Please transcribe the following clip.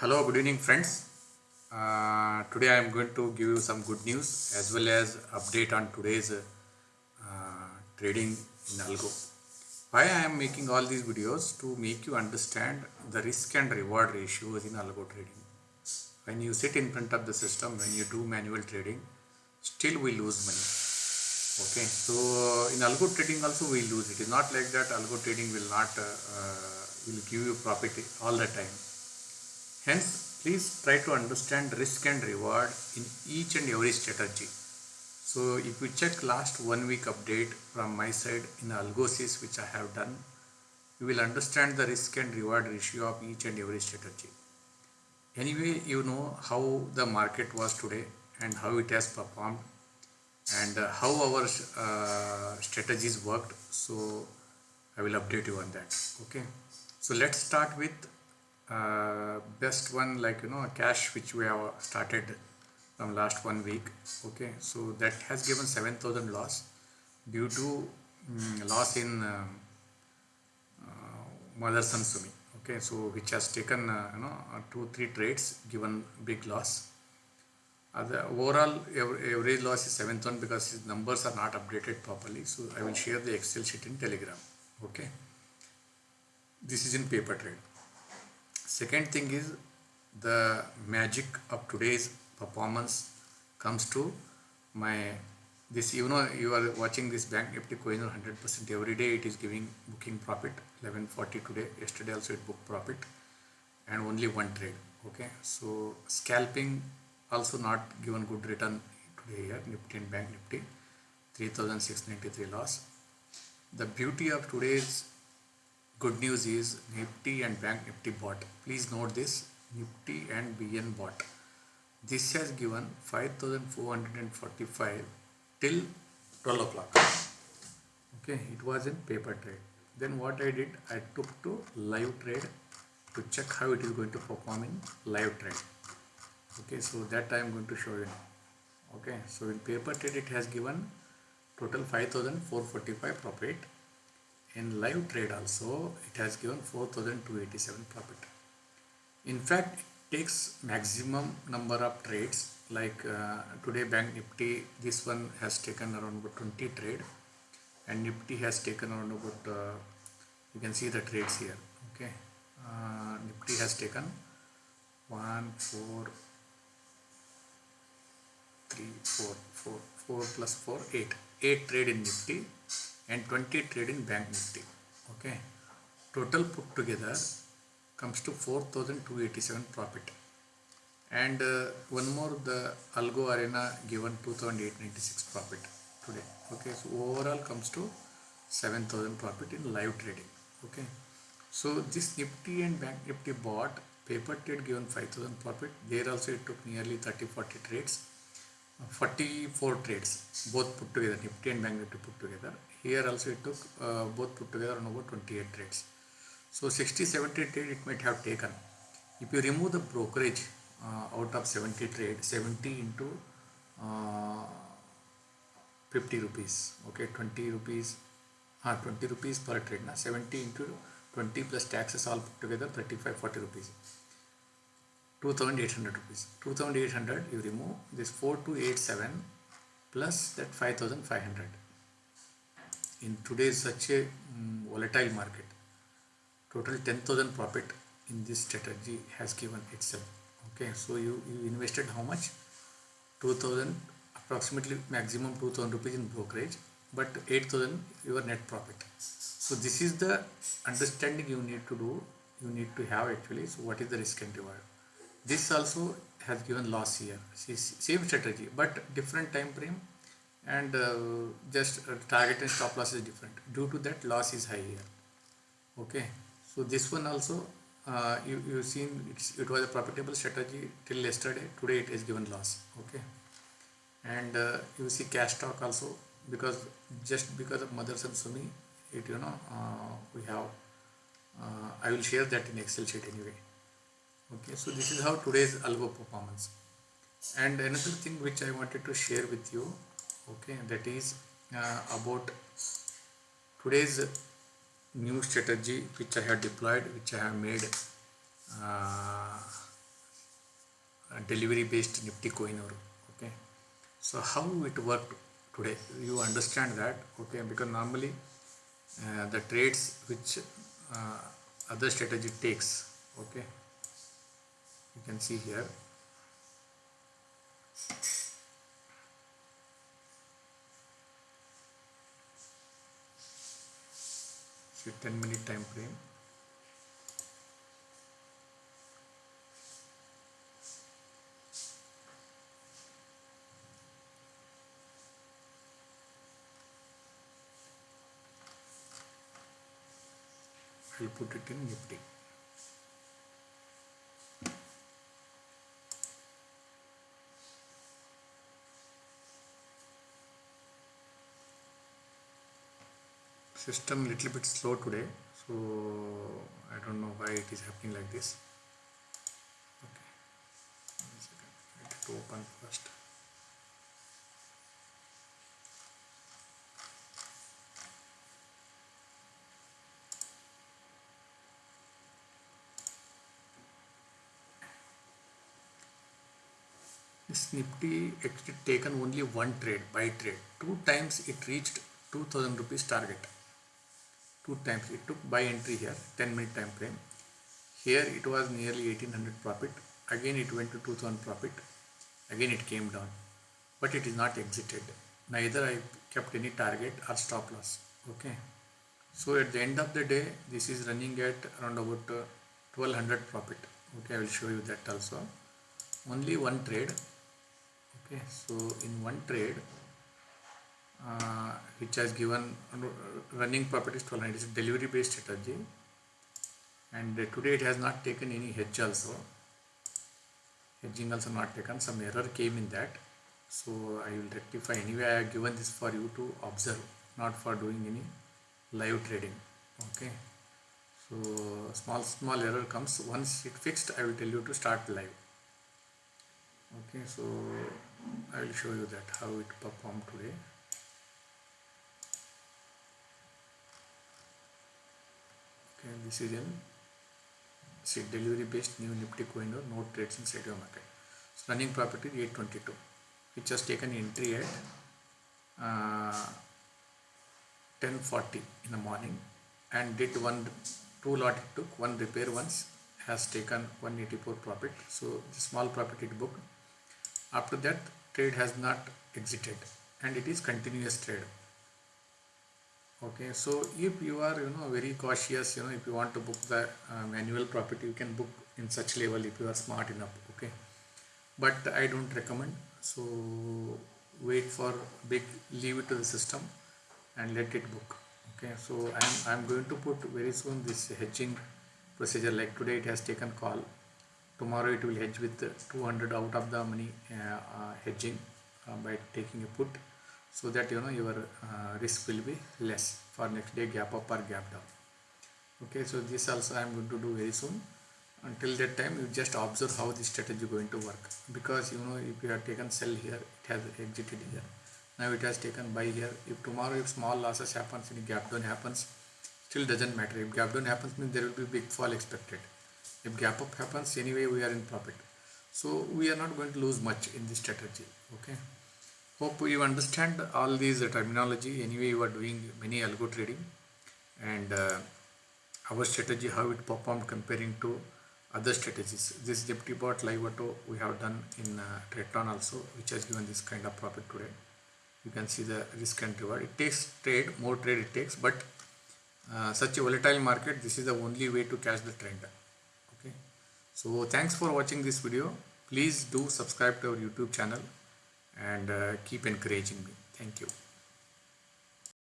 Hello, good evening, friends. Uh, today I am going to give you some good news as well as update on today's uh, trading in algo. Why I am making all these videos to make you understand the risk and reward ratios in algo trading. When you sit in front of the system, when you do manual trading, still we lose money. Okay, so in algo trading also we lose. It is not like that algo trading will not uh, uh, will give you profit all the time Hence, please try to understand risk and reward in each and every strategy. So, if you check last one week update from my side in Algosys which I have done, you will understand the risk and reward ratio of each and every strategy. Anyway, you know how the market was today and how it has performed and uh, how our uh, strategies worked. So, I will update you on that. Okay. So, let's start with uh, best one like you know cash which we have started from last one week okay? So that has given 7000 loss due to um, loss in uh, uh, Motherson Sumi okay? So which has taken uh, you know uh, two three trades given big loss. The overall average loss is 7000 because his numbers are not updated properly. So I will share the excel sheet in telegram okay? This is in paper trade second thing is the magic of today's performance comes to my this you know you are watching this bank nifty coin 100% every day it is giving booking profit. 1140 today yesterday also it booked profit. And only one trade okay? So scalping also not given good return today here nifty and bank nifty. 3693 loss. The beauty of today's good news is Nifty and Bank Nifty bot. Please note this Nifty and BN bot. This has given 5445 till 12 o'clock. Okay, it was in paper trade. Then what I did, I took to live trade to check how it is going to perform in live trade. Okay, so that I am going to show you now. Okay, so in paper trade it has given total 5445 profit in live trade also it has given 4287 profit. In fact it takes maximum number of trades like uh, today bank nifty this one has taken around about 20 trade and nifty has taken around about uh, you can see the trades here okay? Uh, nifty has taken 1 4 3 4 4 4 plus 4 8 8 trade in nifty and 20 trade in bank nifty okay? Total put together comes to 4287 profit. And uh, one more the algo arena given 2896 profit today okay? So overall comes to 7000 profit in live trading okay? So this nifty and bank nifty bot paper trade given 5000 profit. There also it took nearly 30 40 trades 44 trades both put together nifty and bank nifty put together. Here also it took uh, both put together on over 28 trades. So 60 70 trade it might have taken. If you remove the brokerage uh, out of 70 trade 70 into uh, 50 rupees okay 20 rupees uh, 20 rupees per trade. Now 70 into 20 plus taxes all put together 35 40 rupees 2800 rupees. 2800 you remove this 4287 plus that 5500 in today's such a um, volatile market total 10000 profit in this strategy has given itself. Okay so you, you invested how much? 2000 approximately maximum 2000 rupees in brokerage but 8000 your net profit. So this is the understanding you need to do you need to have actually. So what is the risk and reward this also has given loss here. Same strategy but different time frame and uh, just uh, target and stop loss is different. Due to that loss is high here. Okay? So this one also uh, you you seen it was a profitable strategy till yesterday. Today it is given loss. Okay? And uh, you see cash stock also because just because of Motherson Sumi it you know uh, we have uh, I will share that in Excel sheet anyway okay so this is how today's algo performance. And another thing which I wanted to share with you okay that is uh, about today's new strategy which I have deployed which I have made uh, delivery based nifty coin or okay. So how it worked today you understand that okay because normally uh, the trades which uh, other strategy takes okay can see here see 10 minute time frame I'll put it in Nifty. System little bit slow today, so I don't know why it is happening like this. Okay, it open first. This Nifty actually taken only one trade, buy trade. Two times it reached 2000 rupees target. Two times it took buy entry here, 10 minute time frame. Here it was nearly 1800 profit. Again it went to 2000 profit. Again it came down. But it is not exited. Neither I kept any target or stop loss. Okay. So at the end of the day, this is running at around about uh, 1200 profit. Okay, I will show you that also. Only one trade okay so in one trade uh, which has given running properties to it is a delivery based strategy. And uh, today it has not taken any hedge also. Hedging also not taken. Some error came in that. So I will rectify. Anyway I have given this for you to observe not for doing any live trading. Okay? So small small error comes. Once it fixed I will tell you to start live. Okay? So I will show you that how it performed today okay this is in see delivery based new nifty coin or no trades in Sadio market. So running property 822 which has taken entry at uh, 1040 in the morning and did one two lot it took one repair once has taken 184 profit. So the small profit it booked. After that trade has not exited and it is continuous trade okay so if you are you know very cautious you know if you want to book the manual profit you can book in such level if you are smart enough okay? But i don't recommend so wait for big leave it to the system and let it book okay? So i'm i'm going to put very soon this hedging procedure like today it has taken call. Tomorrow it will hedge with 200 out of the money uh, uh, hedging uh, by taking a put so that you know your uh, risk will be less for next day gap up or gap down. Okay so this also i am going to do very soon. Until that time you just observe how this strategy is going to work. Because you know if you have taken sell here it has exited here. Now it has taken buy here. If tomorrow if small losses happens any gap down happens still doesn't matter. If gap down happens means there will be big fall expected. If gap up happens anyway we are in profit. So we are not going to lose much in this strategy. Okay hope you understand all these terminology. Anyway you are doing many algo trading and uh, our strategy how it performed comparing to other strategies. This Nifty bot live auto we have done in uh, Tradetron also which has given this kind of profit today you can see the risk and reward. It takes trade more trade it takes but uh, such a volatile market this is the only way to catch the trend. Okay. so thanks for watching this video. Please do subscribe to our YouTube channel and uh, keep encouraging me. Thank you.